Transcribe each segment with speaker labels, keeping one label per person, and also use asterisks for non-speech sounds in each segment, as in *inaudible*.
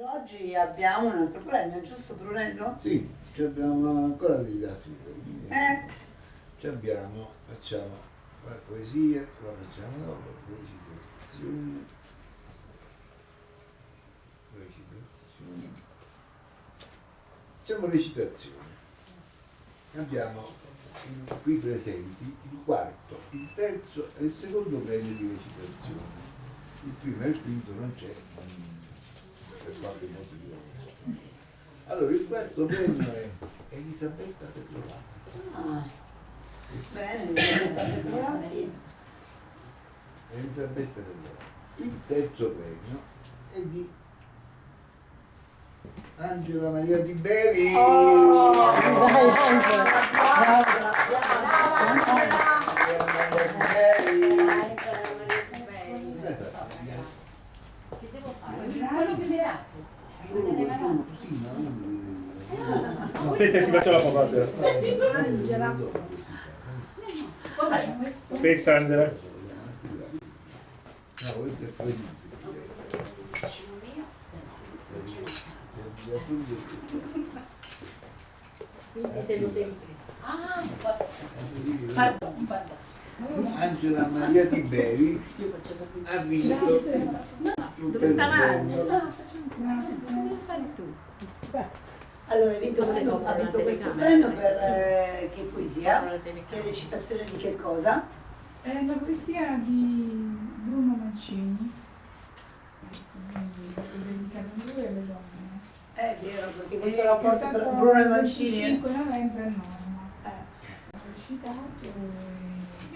Speaker 1: Oggi abbiamo un altro premio, giusto Brunello?
Speaker 2: Sì, abbiamo ancora dei dati.
Speaker 1: Eh?
Speaker 2: Ci abbiamo, facciamo la poesia, la facciamo dopo, recitazione. Recitazione. Facciamo recitazione. Abbiamo qui presenti il quarto, il terzo e il secondo premio di recitazione. Il primo e il quinto non c'è per qualche motivo. Allora, il quarto premio è Elisabetta Petrolati.
Speaker 1: Ah, bene, Elisabetta Petrolati.
Speaker 2: Elisabetta Petrolati. Il terzo premio è di Angela Maria Di Beri.
Speaker 1: Oh, dai, Angela.
Speaker 2: Angela Maria
Speaker 3: Aspetta, ti faccio la papà.
Speaker 1: Angela.
Speaker 3: Aspetta, Angela.
Speaker 2: No, questo è?
Speaker 4: Sì. Quindi te lo sei ripreso. Ah. Pardon, pardon.
Speaker 2: Angela Maria Tiberi ha vinto
Speaker 4: Dove stava
Speaker 2: premio.
Speaker 4: Angela? Devi fare tu.
Speaker 1: Allora, hai vinto questo, ha vinto questo premio per eh, che poesia? Che recitazione di che cosa?
Speaker 5: È la poesia di Bruno Mancini, ecco, è dedicata a lui e alle donne.
Speaker 1: È vero, perché
Speaker 5: E
Speaker 1: questo rapporto
Speaker 5: è
Speaker 1: tra
Speaker 5: stato
Speaker 1: Bruno e Mancini.
Speaker 5: 25 novembre a Norma.
Speaker 1: Eh.
Speaker 5: Ho recitato e...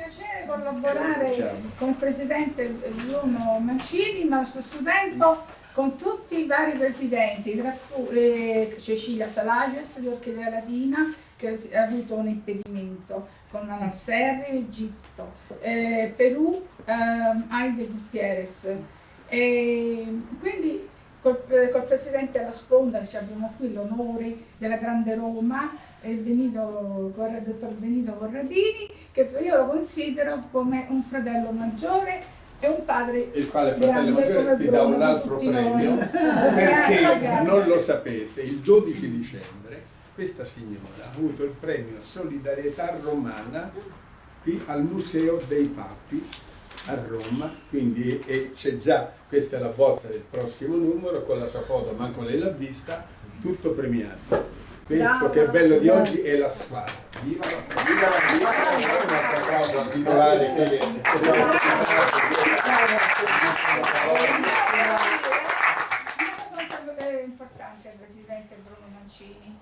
Speaker 5: piacere collaborare con il presidente Bruno Mancini, ma allo stesso tempo con tutti i vari presidenti, tra cui eh, Cecilia Salages di Orchidea Latina, che ha avuto un impedimento, con Serri, Egitto, eh, Perù, ehm, Aide Gutierrez. E quindi col, col presidente alla sponda ci abbiamo qui l'onore della Grande Roma, il Benito, dottor Benito Corradini, che io lo considero come un fratello maggiore e un padre
Speaker 3: Il quale fratello maggiore ti dà un altro
Speaker 5: noi.
Speaker 3: premio *laughs* perché non lo sapete, il 12 dicembre questa signora ha avuto il premio Solidarietà Romana qui al Museo dei Papi a Roma, quindi e c'è già, questa è la bozza del prossimo numero con la sua foto, manco lei l'ha vista, tutto premiato. Questo che è bello di oggi è la squadra. Viva la squadra! Viva la! Un applauso al titolare che
Speaker 5: Una cosa importante al Presidente Bruno Mancini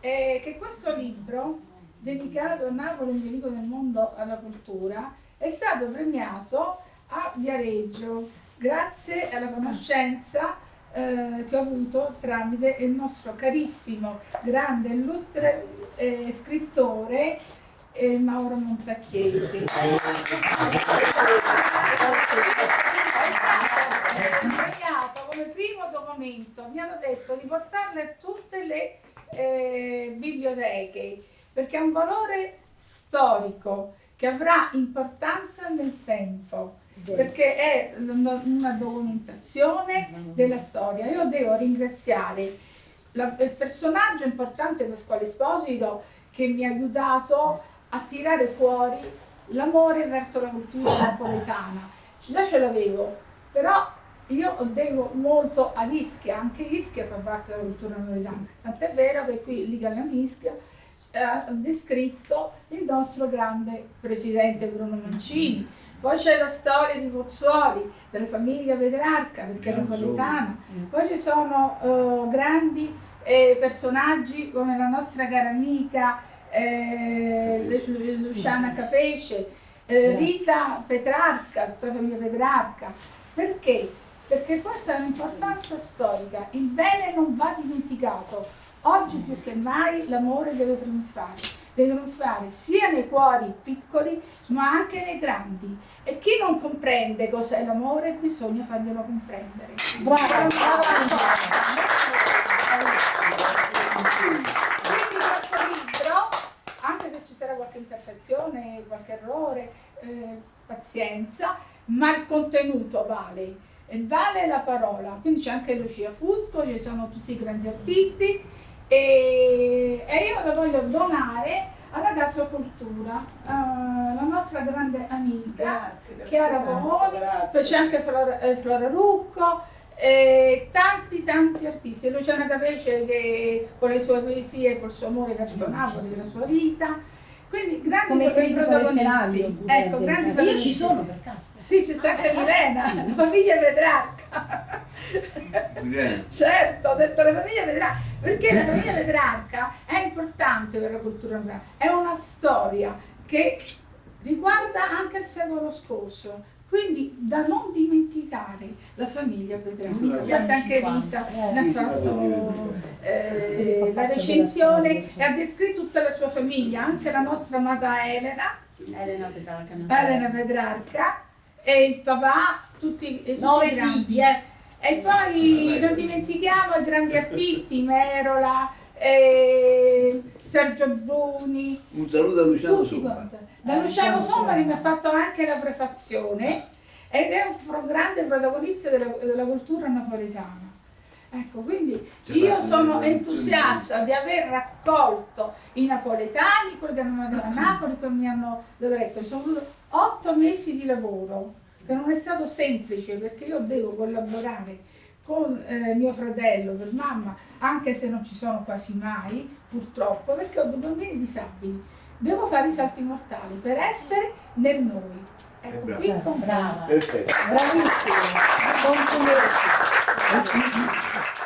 Speaker 5: è che questo libro, dedicato a Napoli, un velico del mondo alla cultura, è stato premiato a Viareggio grazie alla conoscenza eh, che ho avuto tramite il nostro carissimo, grande, illustre eh, scrittore eh, Mauro Montacchiesi. premiato come primo documento, mi hanno detto di portarle a tutte le eh, biblioteche perché ha un valore storico che avrà importanza nel tempo perché è una documentazione della storia. Io devo ringraziare la- il personaggio importante Pasquale Esposito che mi ha aiutato a tirare fuori l'amore verso la cultura napoletana. Già ce l'avevo, però io devo molto a Ischia, anche Ischia fa parte della cultura napoletana, tant'è vero che qui Liga Ischia ha descritto il nostro grande presidente Bruno Mancini. Poi c'è la storia di Pozzuoli, della famiglia Petrarca, perché è napoletana. Poi ci sono eh, grandi eh, personaggi come la nostra cara amica eh, Lu- Lu- Luciana Capece, eh, Rita Petrarca, tutta la famiglia Petrarca. Perché? Perché questa è un'importanza storica. Il bene non va dimenticato. Oggi più che mai l'amore deve trionfare. Deve trionfare sia nei cuori piccoli ma anche nei grandi. E chi non comprende cos'è l'amore bisogna farglielo comprendere.
Speaker 1: Brava,
Speaker 5: Quindi questo libro, anche se ci sarà qualche imperfezione, qualche errore, eh, pazienza, ma il contenuto vale. e vale la parola. Quindi c'è anche Lucia Fusco, ci sono tutti i grandi artisti e, e io la voglio donare alla Casa Cultura, eh, la nostra grande amica
Speaker 1: Grazie, grazie
Speaker 5: Chiara Bomoni, poi c'è anche Flora, eh, Flora Rucco, e tanti tanti artisti, Luciana Capece che con le sue poesie, col suo amore verso Napoli, la sua vita, quindi grandi protagonisti. Ecco, grandi
Speaker 4: Io ci
Speaker 5: protagonisti.
Speaker 4: sono per caso.
Speaker 5: Sì, c'è sta anche Milena, la famiglia Petrarca. Certo, ho detto la famiglia Petrarca, perché la famiglia Petrarca è importante per la cultura romana, è una storia che riguarda anche il secolo scorso. Quindi da non dimenticare la famiglia Petrarca.
Speaker 2: Sì,
Speaker 5: Iniziata anche Rita, ne ha fatto eh, la recensione e ha descritto tutta la sua famiglia, anche la nostra amata Elena,
Speaker 4: Elena Petrarca.
Speaker 5: Elena Petrarca e il papà, tutti, tutti
Speaker 4: Nove
Speaker 5: i grandi.
Speaker 4: figli, eh.
Speaker 5: E poi non dimentichiamo i grandi artisti, Merola, eh, Sergio Bruni,
Speaker 2: Un saluto a Luciano
Speaker 5: tutti
Speaker 2: Somma.
Speaker 5: quanti. Da Luciano Sommari mi ha fatto anche la prefazione ed è un grande protagonista della, della cultura napoletana. Ecco, quindi io sono entusiasta di aver raccolto i napoletani, quelli che hanno andato a *coughs* Napoli, che mi hanno detto, sono otto mesi di lavoro, che non è stato semplice perché io devo collaborare con eh, mio fratello per mamma, anche se non ci sono quasi mai, purtroppo, perché ho due bambini disabili. Devo fare i salti mortali per essere nel noi. Ecco,
Speaker 2: Eh, brava.
Speaker 5: qui con
Speaker 4: Brava.
Speaker 2: Perfetto.
Speaker 4: Bravissima. Complimenti. *laughs*